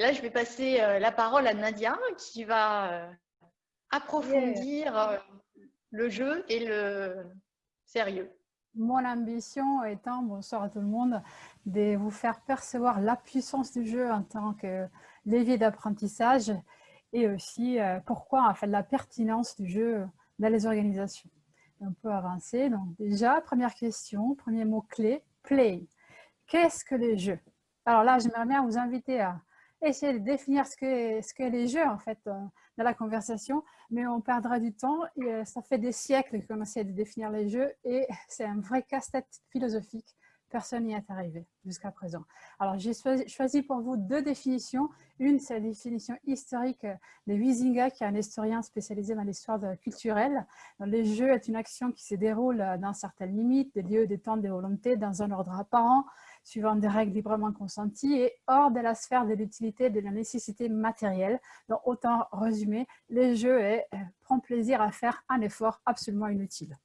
Et là, je vais passer la parole à Nadia qui va approfondir le jeu et le sérieux. Mon ambition étant, bonsoir à tout le monde, de vous faire percevoir la puissance du jeu en tant que levier d'apprentissage et aussi euh, pourquoi, en fait, la pertinence du jeu dans les organisations. On peut avancer. Donc déjà, première question, premier mot-clé, play. Qu'est-ce que les jeux? Alors là, j'aimerais bien vous inviter à essayer de définir ce que, ce les jeux, en fait, euh, dans la conversation, mais on perdra du temps. Euh, ça fait des siècles qu'on essaie de définir les jeux et c'est un vrai casse-tête philosophique. Personne n'y est arrivé jusqu'à présent. Alors, j'ai choisi pour vous deux définitions. Une, c'est la définition historique de Huizinga, qui est un historien spécialisé dans l'histoire culturelle. Les jeux est une action qui se déroule dans certaines limites, des lieux, des temps, des volontés, dans un ordre apparent, suivant des règles librement consenties et hors de la sphère de l'utilité et de la nécessité matérielle. Donc, autant résumer, les jeux est, euh, prend plaisir à faire un effort absolument inutile,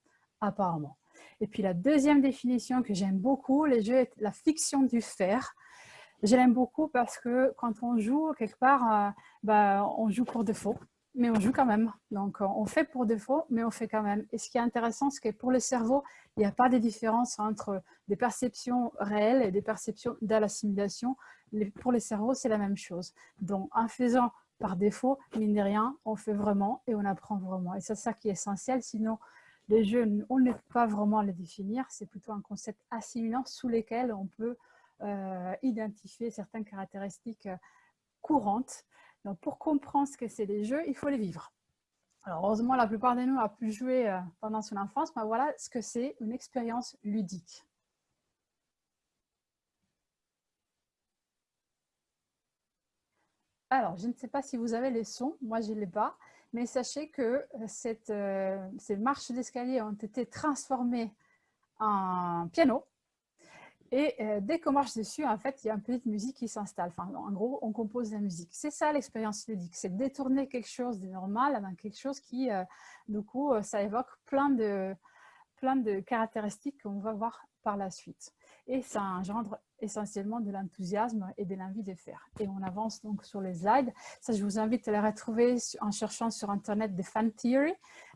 apparemment. Et puis la deuxième définition que j'aime beaucoup, les jeux est la fiction du faire. Je l'aime beaucoup parce que quand on joue, quelque part, euh, bah, on joue pour défaut, mais on joue quand même. Donc, on fait pour défaut, mais on fait quand même. Et ce qui est intéressant, c'est que pour le cerveau, il n'y a pas de différence entre des perceptions réelles et des perceptions de. Pour les cerveaux, c'est la même chose. Donc, en faisant par défaut, mine de rien, on fait vraiment et on apprend vraiment. Et c'est ça qui est essentiel. Sinon, les jeux, on ne peut pas vraiment les définir, c'est plutôt un concept assimilant sous lesquels on peut euh, identifier certaines caractéristiques euh, courantes. Donc, pour comprendre ce que c'est les jeux, il faut les vivre. Alors, heureusement, la plupart de nous a pu jouer euh, pendant son enfance, mais voilà ce que c'est une expérience ludique. Alors, je ne sais pas si vous avez les sons, moi je ne l'ai pas. Mais sachez que euh, euh, ces marches d'escalier ont été transformées en piano. Et euh, dès qu'on marche dessus, en fait, il y a une petite musique qui s'installe. En gros, on compose la musique. C'est ça l'expérience ludique, c'est détourner quelque chose de normal dans quelque chose qui, du coup, ça évoque plein de, plein de caractéristiques qu'on va voir par la suite. Et ça engendre essentiellement de l'enthousiasme et de l'envie de faire. Et on avance donc sur les slides. Ça, je vous invite à les retrouver en cherchant sur Internet des fan theory.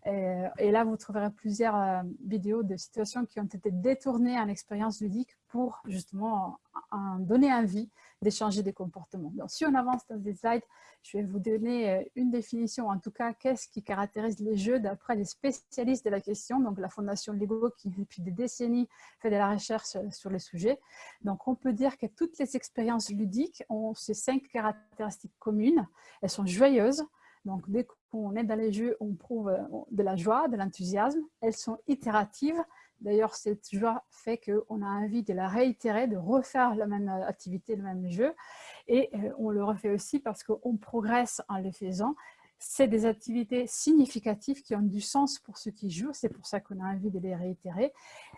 Euh, et, là, vous trouverez plusieurs euh, vidéos de situations qui ont été détournées en expérience ludique pour justement en donner envie d'échanger des comportements. Donc, si on avance dans des slides, je vais vous donner euh, une définition, en tout cas, qu'est-ce qui caractérise les jeux d'après les spécialistes de la question, donc la Fondation Lego qui, depuis des décennies, fait de la recherche sur le sujet. Donc, on peut dire que toutes les expériences ludiques ont ces cinq caractéristiques communes. Elles sont joyeuses, donc dès qu'on est dans les jeux, on prouve euh, de la joie, de l'enthousiasme. Elles sont itératives, D'ailleurs, cette joie fait qu'on a envie de la réitérer, de refaire la même activité, le même jeu. Et euh, on le refait aussi parce qu'on progresse en le faisant. C'est des activités significatives qui ont du sens pour ceux qui jouent. C'est pour ça qu'on a envie de les réitérer.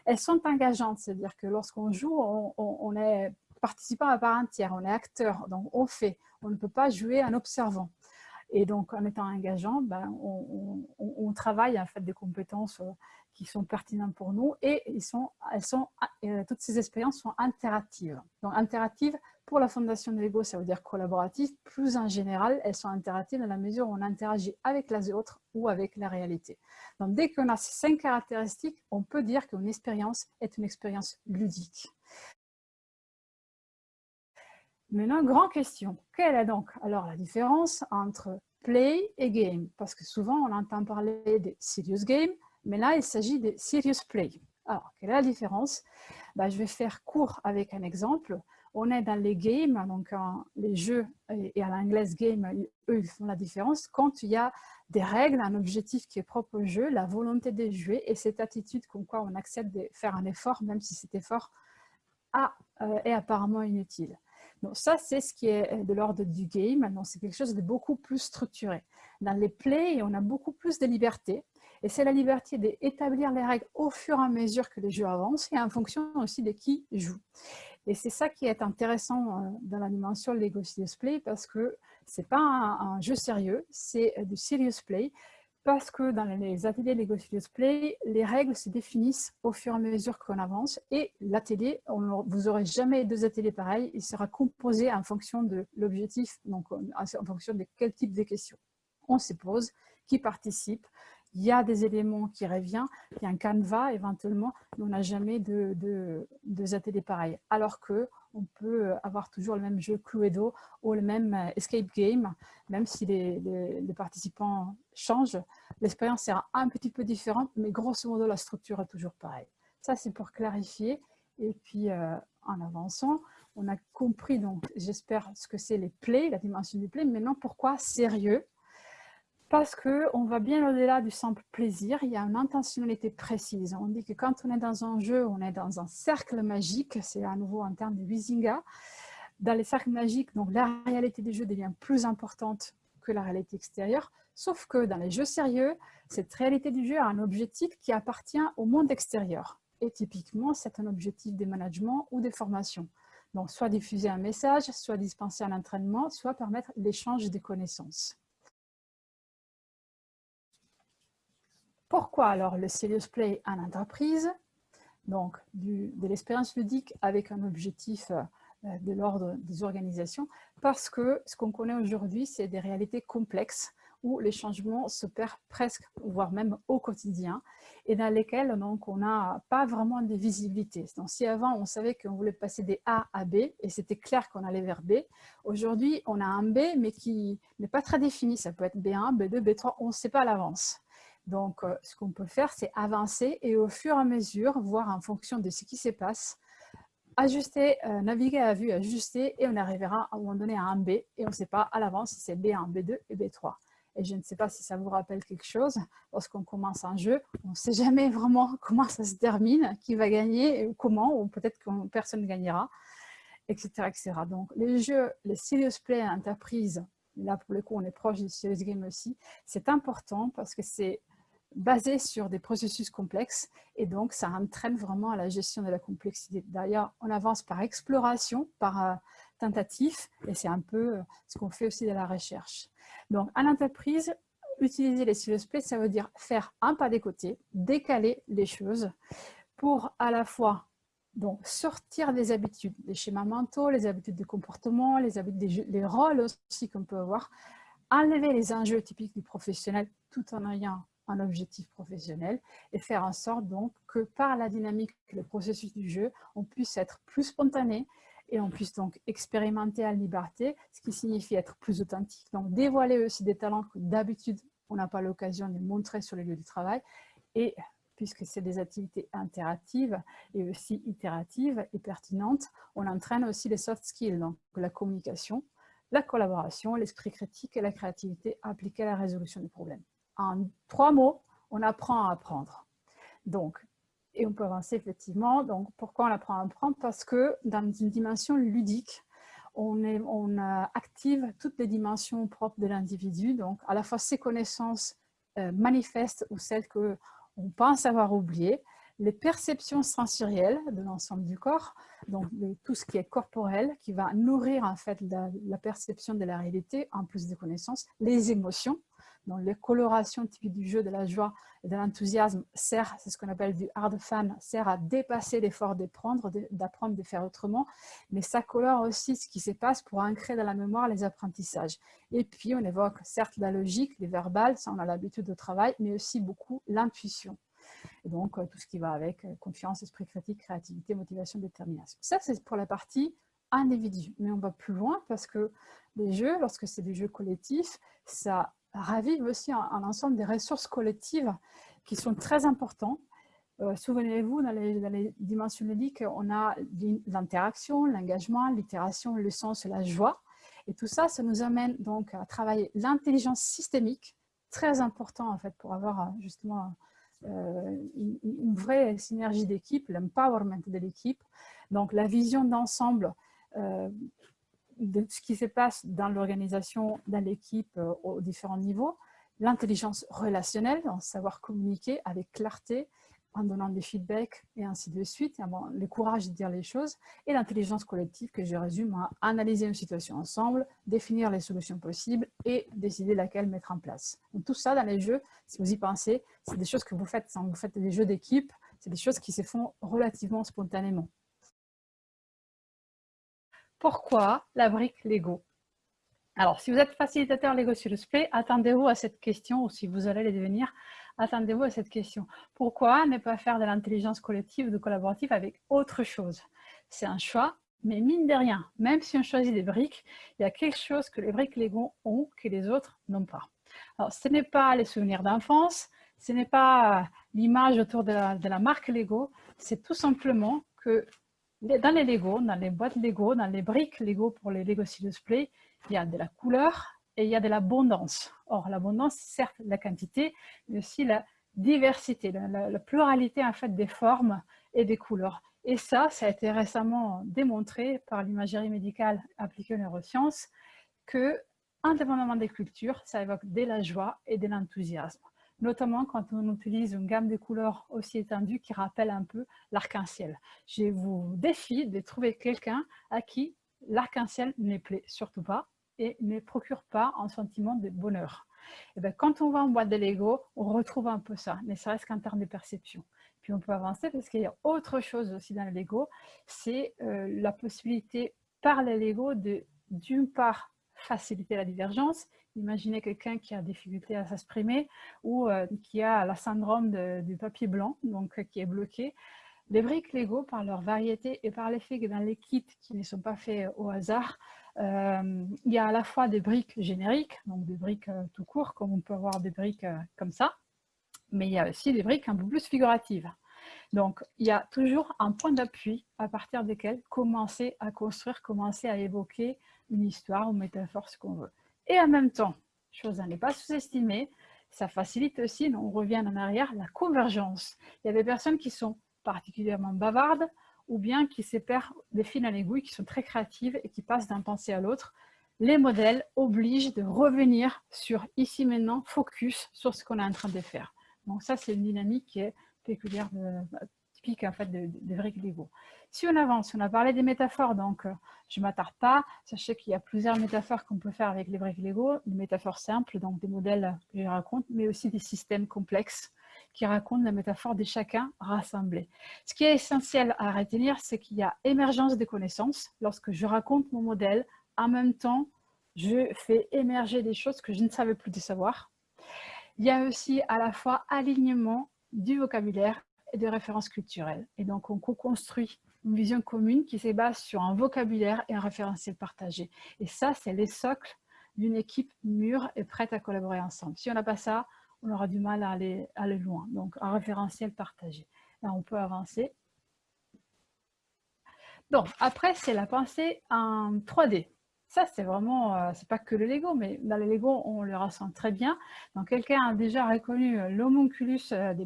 Elles sont engageantes, c'est-à-dire que lorsqu'on joue, on, est participant à part entière, on est acteur, donc on fait. On ne peut pas jouer en observant. Et donc, en étant engageant, ben, on, on, travaille en fait des compétences euh, qui sont pertinents pour nous et ils sont, elles sont, euh, toutes ces expériences sont interactives. Donc interactives pour la fondation de l'ego, ça veut dire collaborative. Plus en général, elles sont interactives dans la mesure où on interagit avec les autres ou avec la réalité. Donc dès qu'on a ces cinq caractéristiques, on peut dire qu'une expérience est une expérience ludique. Maintenant, grande question. Quelle est donc alors la différence entre play et game? Parce que souvent, on entend parler de serious game, mais là, il s'agit de serious play. Alors, quelle est la différence? Bah, Je vais faire court avec un exemple. On est dans les games, donc les jeux, et à l'anglaise game, eux, ils font la différence. Quand il y a des règles, un objectif qui est propre au jeu, la volonté de jouer et cette attitude comme quoi on accepte de faire un effort, même si cet effort a, euh, est apparemment inutile. Donc ça, c'est ce qui est de l'ordre du game. C'est quelque chose de beaucoup plus structuré. Dans les plays, on a beaucoup plus de liberté. Et c'est la liberté d'établir les règles au fur et à mesure que les jeux avancent et en fonction aussi de qui joue. Et c'est ça qui est intéressant euh, dans la dimension Lego Serious Play parce que c'est pas un, jeu sérieux, c'est du serious play parce que dans les ateliers Lego Studios Play, les règles se définissent au fur et à mesure qu'on avance et l'atelier, vous n'aurez jamais deux ateliers pareils, il sera composé en fonction de l'objectif, donc en fonction de quel type de questions on se pose, qui participe, il y a des éléments qui reviennent, il y a un canevas éventuellement, mais on n'a jamais de, de, ateliers pareils. Alors que on peut avoir toujours le même jeu Cluedo ou le même euh, escape game, même si les, participants changent, l'expérience sera un petit peu différente, mais grosso modo, la structure est toujours pareille. Ça, c'est pour clarifier. Et puis, euh, en avançant, on a compris, donc, j'espère, ce que c'est les plays, la dimension du play. Maintenant, pourquoi sérieux? Parce qu'on va bien au-delà du simple plaisir, il y a une intentionnalité précise. On dit que quand on est dans un jeu, on est dans un cercle magique, c'est à nouveau en termes de Wisinga. Dans les cercles magiques, donc la réalité du jeu devient plus importante que la réalité extérieure, sauf que dans les jeux sérieux, cette réalité du jeu a un objectif qui appartient au monde extérieur. Et typiquement, c'est un objectif de management ou de formation. Donc, soit diffuser un message, soit dispenser un entraînement, soit permettre l'échange des connaissances. Pourquoi alors le Serious Play en entreprise Donc, de l'expérience ludique avec un objectif euh, de l'ordre des organisations, parce que ce qu'on connaît aujourd'hui, c'est des réalités complexes où les changements s'opèrent presque, voire même au quotidien, et dans lesquels donc, on n'a pas vraiment de visibilité. Donc, si avant, on savait qu'on voulait passer des A à B, et c'était clair qu'on allait vers B, aujourd'hui, on a un B, mais qui n'est pas très défini. Ça peut être B1, B2, B3, on ne sait pas à l'avance. Donc, euh, ce qu'on peut faire, c'est avancer et au fur et à mesure, voir en fonction de ce qui se passe, ajuster, euh, naviguer à vue, ajuster et on arrivera à un moment donné à un B et on ne sait pas à l'avance si c'est B1, B2 et B3. Et je ne sais pas si ça vous rappelle quelque chose, lorsqu'on commence un jeu, on ne sait jamais vraiment comment ça se termine, qui va gagner, ou comment, ou peut-être que personne ne gagnera, etc., etc. Donc les jeux, les serious play entreprise, là pour le coup on est proche du serious game aussi, c'est important parce que c'est basé sur des processus complexes et donc ça entraîne vraiment à la gestion de la complexité. D'ailleurs, on avance par exploration, par euh, tentative et c'est un peu euh, ce qu'on fait aussi dans la recherche. Donc, à l'entreprise, utiliser les silos play, ça veut dire faire un pas des côtés, décaler les choses pour à la fois donc, sortir des habitudes, des schémas mentaux, les habitudes de comportement, les habitudes, les rôles aussi qu'on peut avoir, enlever les enjeux typiques du professionnel tout en ayant un objectif professionnel et faire en sorte donc que par la dynamique, le processus du jeu, on puisse être plus spontané et on puisse donc expérimenter à liberté, ce qui signifie être plus authentique. Donc dévoiler aussi des talents que d'habitude on n'a pas l'occasion de montrer sur les lieux du travail et puisque c'est des activités interactives et aussi itératives et pertinentes, on entraîne aussi les soft skills, donc la communication, la collaboration, l'esprit critique et la créativité appliquée à la résolution des problèmes en trois mots, on apprend à apprendre. Donc, et on peut avancer effectivement. Donc, pourquoi on apprend à apprendre? Parce que dans une dimension ludique, on, on active toutes les dimensions propres de l'individu, donc à la fois ses connaissances euh, manifestes ou celles qu'on pense avoir oubliées, les perceptions sensorielles de l'ensemble du corps, donc tout ce qui est corporel, qui va nourrir en fait la perception de la réalité, en plus des connaissances, les émotions, donc, les colorations typiques du jeu, de la joie et de l'enthousiasme sert, c'est ce qu'on appelle du hard fan, sert à dépasser l'effort d'apprendre, d'apprendre de faire autrement, mais ça colore aussi ce qui se passe pour ancrer dans la mémoire les apprentissages. Et puis, on évoque certes la logique, les verbales, ça on a l'habitude de travail, mais aussi beaucoup l'intuition. Et donc, euh, tout ce qui va avec euh, confiance, esprit critique, créativité, motivation, détermination. Ça, c'est pour la partie individu. Mais on va plus loin parce que les jeux, lorsque c'est des jeux collectifs, ça ravive aussi un, ensemble des ressources collectives qui sont très importants. Euh, souvenez-vous, dans, les, dimensions ludiques, on a l'interaction, l'engagement, l'itération, le sens, la joie. Et tout ça, ça nous amène donc à travailler l'intelligence systémique, très important en fait pour avoir euh, justement euh, une, vraie synergie d'équipe, l'empowerment de l'équipe. Donc la vision d'ensemble de ce qui se passe dans l'organisation, dans l'équipe, euh, aux différents niveaux, l'intelligence relationnelle, savoir communiquer avec clarté en donnant des feedbacks et ainsi de suite, le courage de dire les choses, et l'intelligence collective que je résume à analyser une situation ensemble, définir les solutions possibles et décider laquelle mettre en place. Tout ça dans les jeux, si vous y pensez, c'est des choses que vous faites quand vous faites des jeux d'équipe, c'est des choses qui se font relativement spontanément. Pourquoi la brique Lego? Alors, si vous êtes facilitateur Lego sur le Play, attendez-vous à cette question, ou si vous allez les devenir, attendez-vous à cette question. Pourquoi ne pas faire de l'intelligence collective ou de collaborative avec autre chose? C'est un choix, mais mine de rien, même si on choisit des briques, il y a quelque chose que les briques Lego ont que les autres n'ont pas. Alors, ce n'est pas les souvenirs d'enfance, ce n'est pas l'image autour de la, marque Lego, c'est tout simplement que dans les Lego, dans les boîtes Lego, dans les briques Lego pour les Lego Serious Play, il y a de la couleur et il y a de l'abondance. Or, l'abondance, certes la quantité, mais aussi la diversité, la, pluralité en fait des formes et des couleurs. Et ça, ça a été récemment démontré par l'imagerie médicale appliquée aux neurosciences que, indépendamment des cultures, ça évoque de la joie et de l'enthousiasme notamment quand on utilise une gamme de couleurs aussi étendue qui rappelle un peu l'arc-en-ciel. Je vous défie de trouver quelqu'un à qui l'arc-en-ciel ne plaît surtout pas et ne procure pas un sentiment de bonheur. Et eh bien, quand on va en boîte de Lego, on retrouve un peu ça, mais ça reste qu'en termes de perception. Puis on peut avancer parce qu'il y a autre chose aussi dans le Lego, c'est euh, la possibilité par le Lego de, d'une part, faciliter la divergence Imaginez quelqu'un qui a des difficultés à s'exprimer ou euh, qui a la syndrome du papier blanc, donc euh, qui est bloqué. Les briques Lego, par leur variété et par l'effet que dans les kits qui ne sont pas faits au hasard, euh, il y a à la fois des briques génériques, donc des briques tout court, comme on peut avoir des briques comme ça, mais il y a aussi des briques un peu plus figuratives. Donc, il y a toujours un point d'appui à partir desquels commencer à construire, commencer à évoquer une histoire ou métaphore, ce qu'on veut. Et en même temps, chose à ne pas sous-estimer, ça facilite aussi, on revient en arrière, la convergence. Il y a des personnes qui sont particulièrement bavardes ou bien qui se perdent des fils à l'aiguille, qui sont très créatives et qui passent d'un pensée à l'autre. Les modèles obligent de revenir sur ici maintenant, focus sur ce qu'on est en train de faire. Donc ça, c'est une dynamique qui est péculière, typique en fait des de vrais Lego. Si on avance, on a parlé des métaphores, donc euh, je ne m'attarde pas. Sachez qu'il y a plusieurs métaphores qu'on peut faire avec les briques Lego, des métaphores simples, donc des modèles que je raconte, mais aussi des systèmes complexes qui racontent la métaphore de chacun rassemblé. Ce qui est essentiel à retenir, c'est qu'il y a émergence des connaissances. Lorsque je raconte mon modèle, en même temps, je fais émerger des choses que je ne savais plus de savoir. Il y a aussi à la fois alignement du vocabulaire et des références culturelles. Et donc, on co-construit une vision commune qui se base sur un vocabulaire et un référentiel partagé. Et ça, c'est les socles d'une équipe mûre et prête à collaborer ensemble. Si on n'a pas ça, on aura du mal à aller, aller loin. Donc, un référentiel partagé. Là, on peut avancer. Donc, après, c'est la pensée en 3D. Ça, c'est vraiment, euh, c'est pas que le Lego, mais dans les Lego, on le ressent très bien. Donc, quelqu'un a déjà reconnu l'homunculus euh, des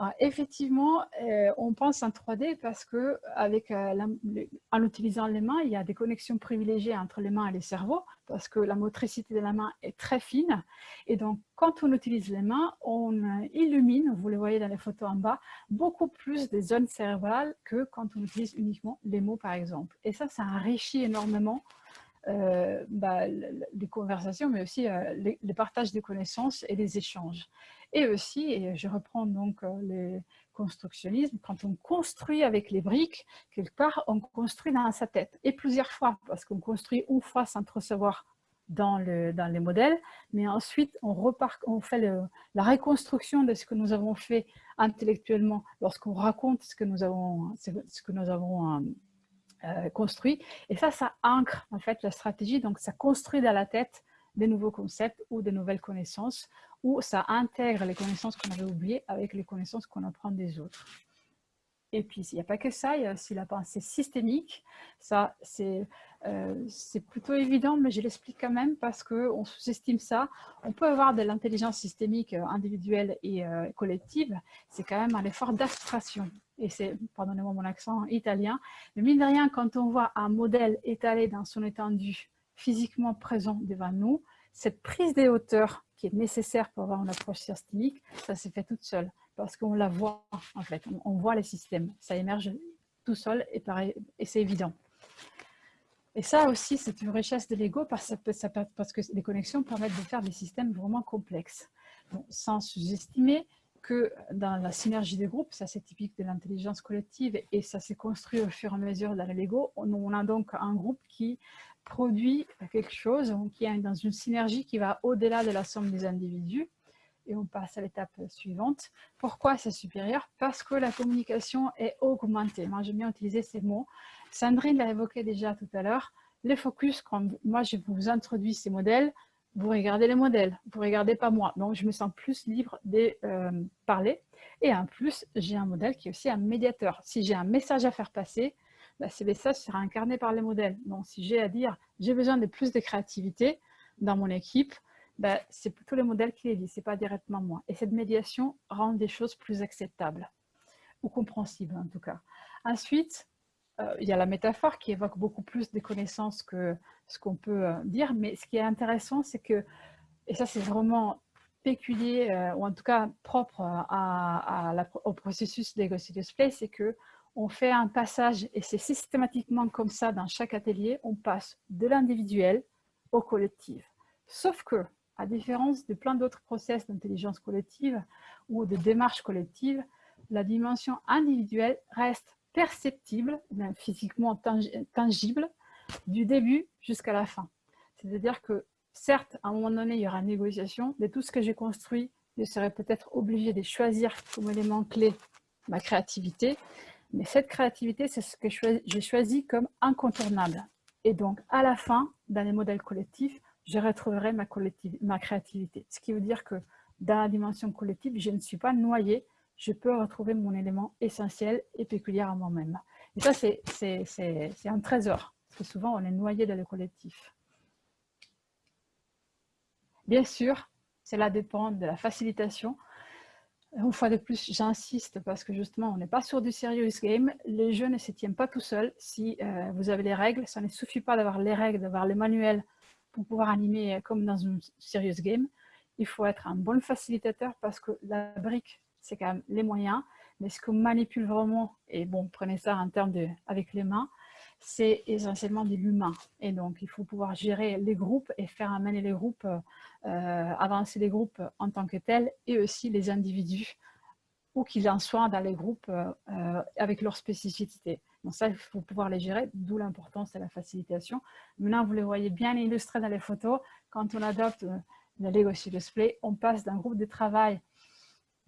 panfils effectivement, euh, on pense en 3D parce que euh, en utilisant les mains, il y a des connexions privilégiées entre les mains et les cerveaux parce que la motricité de la main est très fine. Et donc, quand on utilise les mains, on euh, illumine, vous le voyez dans les photos en bas, beaucoup plus des zones cérébrales que quand on utilise uniquement les mots, par exemple. Et ça, ça enrichit énormément bah, les conversations, mais aussi les, les, partages de connaissances et les échanges. Et aussi, et je reprends donc euh, le constructionnisme, quand on construit avec les briques, quelque part, on construit dans sa tête. Et plusieurs fois, parce qu'on construit une fois sans trop savoir dans, le, dans les modèles, mais ensuite on, repart, on fait la reconstruction de ce que nous avons fait intellectuellement lorsqu'on raconte ce que nous avons, ce que nous avons euh, euh, construit. Et ça, ça ancre en fait la stratégie, donc ça construit dans la tête des nouveaux concepts ou des nouvelles connaissances où ça intègre les connaissances qu'on avait oubliées avec les connaissances qu'on apprend des autres. Et puis, il n'y a pas que ça, il y a aussi la pensée systémique. Ça, c'est euh, plutôt évident, mais je l'explique quand même parce qu'on sous-estime ça. On peut avoir de l'intelligence systémique euh, individuelle et euh, collective. C'est quand même un effort d'abstraction. Et c'est, pardonnez-moi mon accent italien, mais mine de rien, quand on voit un modèle étalé dans son étendue, physiquement présent devant nous, cette prise des hauteurs qui est nécessaire pour avoir une approche systémique, ça s'est fait toute seule. parce qu'on la voit en fait, on, voit les systèmes, ça émerge tout seul et, et c'est évident. Et ça aussi, c'est une richesse de l'ego parce, que les connexions permettent de faire des systèmes vraiment complexes. sans sous-estimer que dans la synergie des groupes, ça c'est typique de l'intelligence collective et ça s'est construit au fur et à mesure dans l'ego, on a donc un groupe qui produit quelque chose, qui est dans une synergie qui va au-delà de la somme des individus et on passe à l'étape suivante. Pourquoi c'est supérieur? Parce que la communication est augmentée. Moi, j'aime bien utiliser ces mots. Sandrine l'a évoqué déjà tout à l'heure. Les focus, quand moi je vous introduis ces modèles, vous regardez les modèles, vous ne regardez pas moi. Donc, je me sens plus libre de euh, parler. Et en plus, j'ai un modèle qui est aussi un médiateur. Si j'ai un message à faire passer, bah, ce message sera incarné par les modèles. Donc, si j'ai à dire, j'ai besoin de plus de créativité dans mon équipe, bah, c'est plutôt les modèles qui les disent, ce n'est pas directement moi. Et cette médiation rend des choses plus acceptables, ou compréhensibles en tout cas. Ensuite, euh, il y a la métaphore qui évoque beaucoup plus des connaissances que ce qu'on peut euh, dire, mais ce qui est intéressant, c'est que, et ça c'est vraiment péculier, euh, ou en tout cas propre au processus Legacy Display, c'est que on fait un passage, et c'est systématiquement comme ça dans chaque atelier, on passe de l'individuel au collectif. Sauf que, à différence de plein d'autres process d'intelligence collective ou de démarche collective, la dimension individuelle reste perceptible, physiquement tangible, du début jusqu'à la fin. C'est-à-dire que, certes, à un moment donné, il y aura une négociation, mais tout ce que j'ai construit, je serai peut-être obligé de choisir comme élément clé ma créativité, mais cette créativité, c'est ce que j'ai choisi comme incontournable. Et donc, à la fin, dans les modèles collectifs, je retrouverai ma, créativité. Ce qui veut dire que dans la dimension collective, je ne suis pas noyée je peux retrouver mon élément essentiel et péculier à moi-même. Et ça, c'est un trésor, parce que souvent, on est noyé dans le collectif. Bien sûr, cela dépend de la facilitation. Une fois de plus, j'insiste parce que justement, on n'est pas sur du serious game. Les jeux ne se tiennent pas tout seuls. Si euh, vous avez les règles, ça ne suffit pas d'avoir les règles, d'avoir les manuels pour pouvoir animer comme dans un serious game. Il faut être un bon facilitateur parce que la brique c'est quand même les moyens. Mais ce qu'on manipule vraiment, et bon, prenez ça en termes de avec les mains, c'est essentiellement de l'humain. Et donc, il faut pouvoir gérer les groupes et faire amener les groupes, euh, avancer les groupes en tant que tels, et aussi les individus, où qu'ils en soient dans les groupes euh, euh, avec leur spécificité. Donc ça, il faut pouvoir les gérer, d'où l'importance de la facilitation. Maintenant, vous les voyez bien illustrés dans les photos. Quand on adopte le Legacy Display, on passe d'un groupe de travail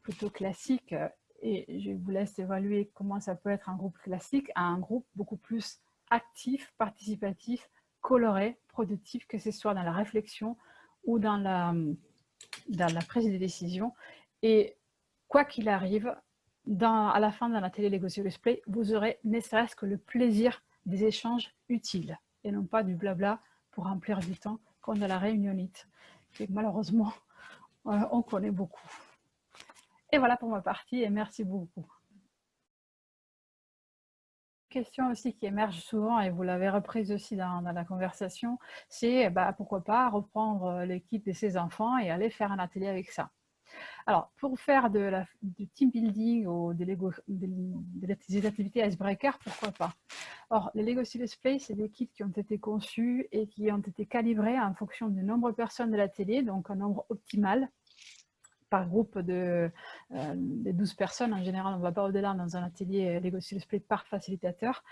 plutôt classique, euh, et je vous laisse évaluer comment ça peut être un groupe classique, à un groupe beaucoup plus actif, participatif, coloré, productif, que ce soit dans la réflexion ou dans la, prise de décision. Et quoi qu'il arrive, à la fin de la télé Lego Play, vous aurez ne serait-ce que le plaisir des échanges utiles et non pas du blabla pour remplir du temps qu'on a la réunionite, que malheureusement, euh, on connaît beaucoup. Et voilà pour ma partie et merci beaucoup. Question aussi qui émerge souvent et vous l'avez reprise aussi dans, la conversation, c'est bah, pourquoi pas reprendre euh, l'équipe de ses enfants et aller faire un atelier avec ça. Alors, pour faire de la, du team building ou des, Lego, des, activités icebreaker, pourquoi pas? Or, les Lego Serious Play, c'est des kits qui ont été conçus et qui ont été calibrés en fonction du nombre de personnes de l'atelier, donc un nombre optimal par groupe de, 12 euh, personnes. En général, on ne va pas au-delà dans un atelier Lego Split par facilitateur.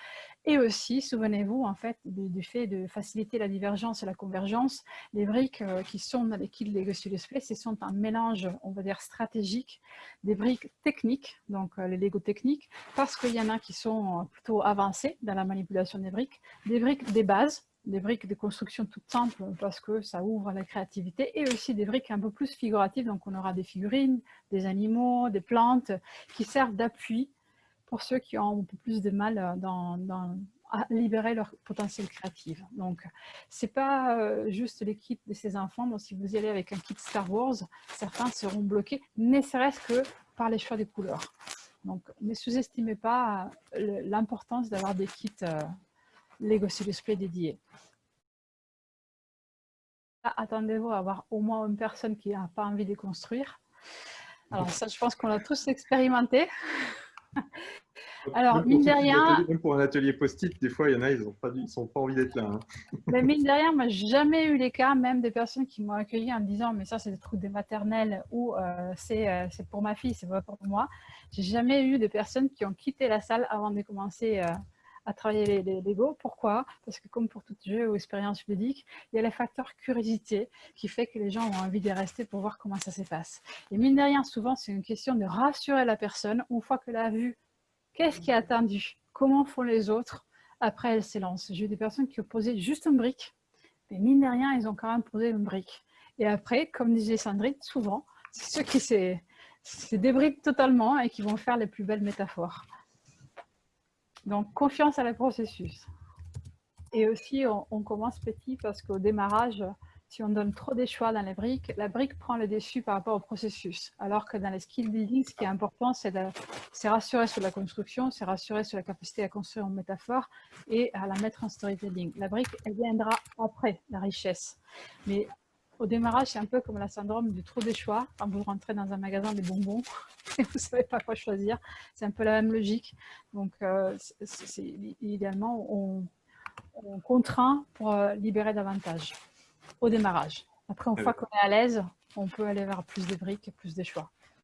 Et aussi, souvenez-vous, en fait, du, fait de faciliter la divergence et la convergence, les briques euh, qui sont dans l'équipe Lego Split, ce sont un mélange, on va dire, stratégique des briques techniques, donc euh, les Lego techniques, parce qu'il y en a qui sont plutôt avancées dans la manipulation des briques, des briques des bases, des briques de construction toutes simples parce que ça ouvre la créativité et aussi des briques un peu plus figuratives. Donc, on aura des figurines, des animaux, des plantes qui servent d'appui pour ceux qui ont un peu plus de mal dans, à libérer leur potentiel créatif. Donc, c'est pas euh, juste les kits de ces enfants. Donc, si vous y allez avec un kit Star Wars, certains seront bloqués, ne serait-ce que par les choix des couleurs. Donc, ne sous-estimez pas euh, l'importance d'avoir des kits Lego Display dédié. Attendez-vous à avoir au moins une personne qui n'a pas envie de construire. Alors ça, je pense qu'on l'a tous expérimenté. Alors, mine de rien... Même pour un atelier post-it, des fois, il y en a, ils n'ont pas, pas envie d'être là. Hein. Mais mine de rien, moi, jamais eu les cas, même des personnes qui m'ont accueilli en me disant « mais ça, c'est des trucs des maternelles » ou euh, euh, c'est pour ma fille, c'est pas pour moi ». J'ai jamais eu de personnes qui ont quitté la salle avant de commencer euh, à travailler les, Lego. Pourquoi? Parce que comme pour tout jeu ou expérience ludique, il y a le facteur curiosité qui fait que les gens ont envie de rester pour voir comment ça se passe. Et mine de rien, souvent, c'est une question de rassurer la personne une fois qu'elle a vu qu'est-ce qui est attendu, comment font les autres, après elle s'élance. J'ai eu des personnes qui ont posé juste une brique, mais mine de rien, ils ont quand même posé une brique. Et après, comme disait Sandrine, souvent, c'est ceux qui se débriquent totalement et qui vont faire les plus belles métaphores. Donc, confiance à le processus. Et aussi, on, commence petit parce qu'au démarrage, si on donne trop des choix dans les briques, la brique prend le dessus par rapport au processus. Alors que dans les skill building, ce qui est important, c'est rassurer sur la construction, c'est rassurer sur la capacité à construire en métaphore et à la mettre en storytelling. La brique, elle viendra après la richesse. Mais au démarrage, c'est un peu comme la syndrome du trop des choix. Quand vous rentrez dans un magasin des bonbons et vous ne savez pas quoi choisir, c'est un peu la même logique. Donc, euh, idéalement, on, contraint pour euh, libérer davantage au démarrage. Après, une fois qu'on est à l'aise, on peut aller vers plus de briques et plus de choix.